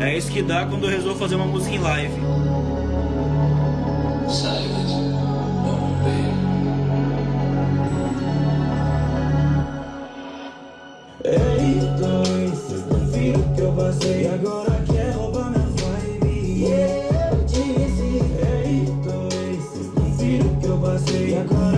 É isso que dá quando eu resolvo fazer uma música em live. Ei, dois, vocês que eu passei agora quer roubar minha vibe. Yeah, eu disse, ei, dois, vocês não viram que eu passei agora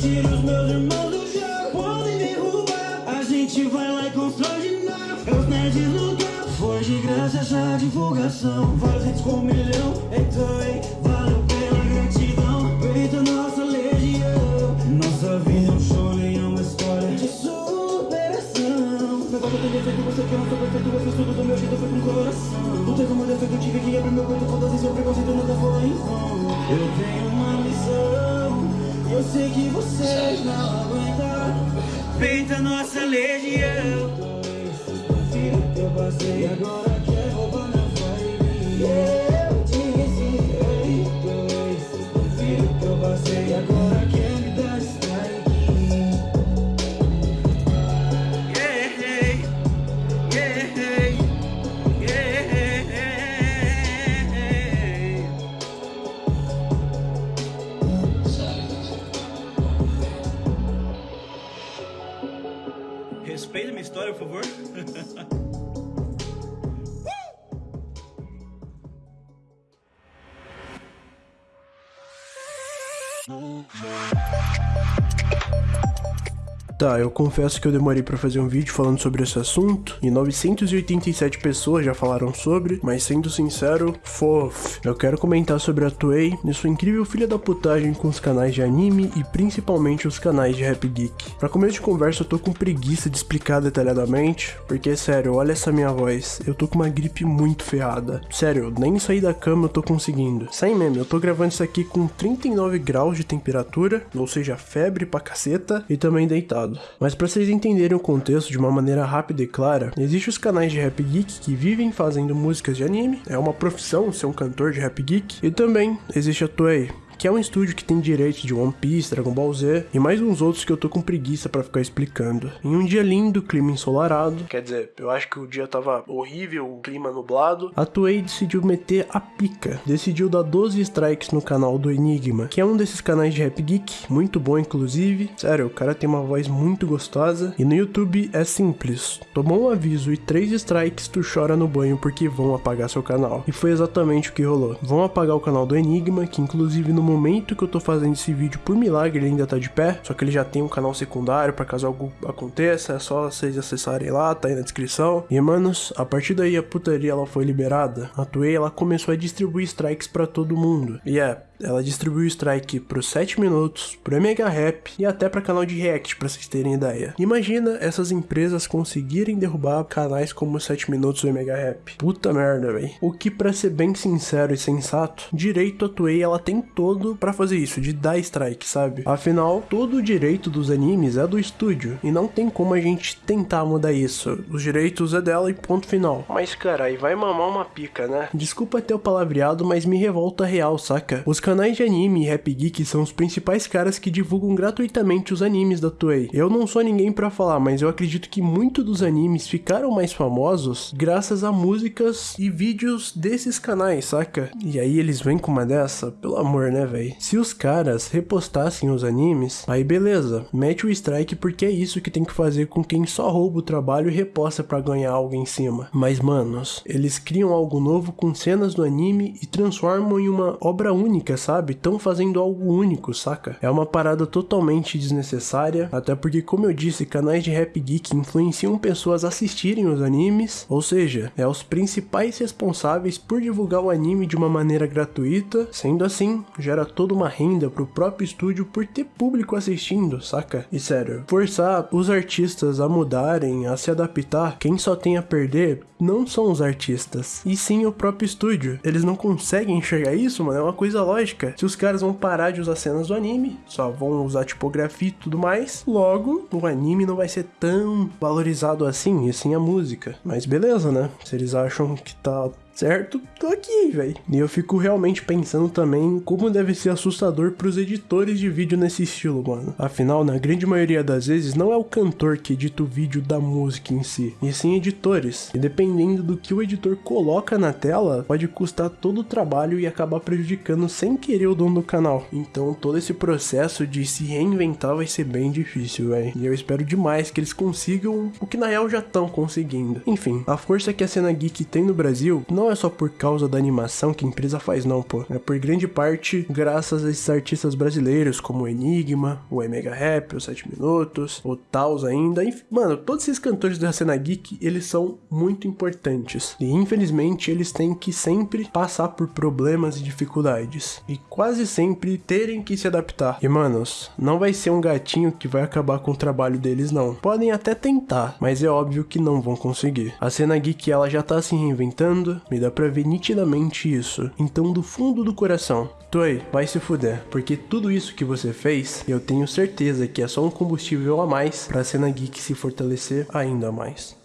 tirar os meus irmãos do jogo, podem derrubar. A gente vai lá e constrói de novo, nerds no campo. Foi de graça essa divulgação, vários hits com um milhão. Então, ei, valeu pela gratidão, peita nossa legião. Nossa vida é um show, nem é uma história de superação. Meu voto tem defeito, você quer, não sou perfeito, eu fiz tudo do meu jeito, foi com coração. Lutei como defeito, tive que abrir meu peito, foda-se seu preconceito, nunca foi em vão. Eu tenho eu sei que vocês não aguentam. Peita nossa legião. Eu passei agora quer roubar minha Eu Respeita minha história, por favor. Tá, eu confesso que eu demorei pra fazer um vídeo falando sobre esse assunto e 987 pessoas já falaram sobre, mas sendo sincero, fofo. Eu quero comentar sobre a Toei e sua incrível filha da putagem com os canais de anime e principalmente os canais de Rap Geek. Pra começo de conversa, eu tô com preguiça de explicar detalhadamente, porque sério, olha essa minha voz, eu tô com uma gripe muito ferrada. Sério, nem sair da cama eu tô conseguindo. Sem meme, eu tô gravando isso aqui com 39 graus de temperatura, ou seja, febre pra caceta, e também deitado. Mas para vocês entenderem o contexto de uma maneira rápida e clara, existem os canais de Rap Geek que vivem fazendo músicas de anime, é uma profissão ser um cantor de Rap Geek, e também existe a Toei, que é um estúdio que tem direitos de One Piece, Dragon Ball Z e mais uns outros que eu tô com preguiça pra ficar explicando. Em um dia lindo, clima ensolarado, quer dizer, eu acho que o dia tava horrível, o clima nublado, a Toei decidiu meter a pica. Decidiu dar 12 strikes no canal do Enigma, que é um desses canais de Rap Geek, muito bom inclusive. Sério, o cara tem uma voz muito gostosa e no YouTube é simples. Tomou um aviso e 3 strikes, tu chora no banho porque vão apagar seu canal. E foi exatamente o que rolou. Vão apagar o canal do Enigma, que inclusive no momento que eu tô fazendo esse vídeo, por milagre, ele ainda tá de pé. Só que ele já tem um canal secundário para caso algo aconteça. É só vocês acessarem lá, tá aí na descrição. E manos, a partir daí a putaria ela foi liberada. A Toei ela começou a distribuir strikes para todo mundo. E é, ela distribuiu strike pro 7 minutos, pro Mega Rap e até para canal de React, pra vocês terem ideia. Imagina essas empresas conseguirem derrubar canais como 7 minutos e Mega Rap. Puta merda, velho. O que para ser bem sincero e sensato, direito a Toei ela tem todo para fazer isso, de dar strike, sabe? Afinal, todo o direito dos animes é do estúdio e não tem como a gente tentar mudar isso. Os direitos é dela e ponto final. Mas cara, aí vai mamar uma pica, né? Desculpa ter o palavreado, mas me revolta real, saca? Os canais de anime e Rap Geek são os principais caras que divulgam gratuitamente os animes da Toei. Eu não sou ninguém para falar, mas eu acredito que muito dos animes ficaram mais famosos graças a músicas e vídeos desses canais, saca? E aí eles vêm com uma dessa? Pelo amor, né, velho? Se os caras repostassem os animes, aí beleza, mete o strike porque é isso que tem que fazer com quem só rouba o trabalho e reposta para ganhar algo em cima. Mas manos, eles criam algo novo com cenas do anime e transformam em uma obra única, sabe? Tão fazendo algo único, saca? É uma parada totalmente desnecessária, até porque, como eu disse, canais de Rap Geek influenciam pessoas a assistirem os animes, ou seja, é os principais responsáveis por divulgar o anime de uma maneira gratuita, sendo assim, gera toda uma renda pro próprio estúdio por ter público assistindo, saca? E sério, forçar os artistas a mudarem, a se adaptar, quem só tem a perder não são os artistas, e sim o próprio estúdio. Eles não conseguem enxergar isso, mano, é uma coisa lógica. Se os caras vão parar de usar cenas do anime, só vão usar tipografia e tudo mais, logo o anime não vai ser tão valorizado assim, e sim a música. Mas beleza, né? Se eles acham que tá certo? Tô aqui, velho. E eu fico realmente pensando também como deve ser assustador pros editores de vídeo nesse estilo, mano. Afinal, na grande maioria das vezes, não é o cantor que edita o vídeo da música em si, e sim editores. E dependendo do que o editor coloca na tela, pode custar todo o trabalho e acabar prejudicando sem querer o dono do canal. Então, todo esse processo de se reinventar vai ser bem difícil, velho. E eu espero demais que eles consigam o que na real já estão conseguindo. Enfim, a força que a cena geek tem no Brasil não é só por causa da animação que a empresa faz, não, pô. É por grande parte graças a esses artistas brasileiros como o Enigma, o Mega Rap, o 7 Minutos, o Taos ainda. Enfim, mano, todos esses cantores da cena geek, eles são muito importantes. E infelizmente eles têm que sempre passar por problemas e dificuldades. E quase sempre terem que se adaptar. E manos, não vai ser um gatinho que vai acabar com o trabalho deles, não. Podem até tentar, mas é óbvio que não vão conseguir. A cena geek ela já tá se reinventando, me dá pra ver nitidamente isso. Então, do fundo do coração, Toei, vai se fuder, porque tudo isso que você fez, eu tenho certeza que é só um combustível a mais pra cena geek se fortalecer ainda mais.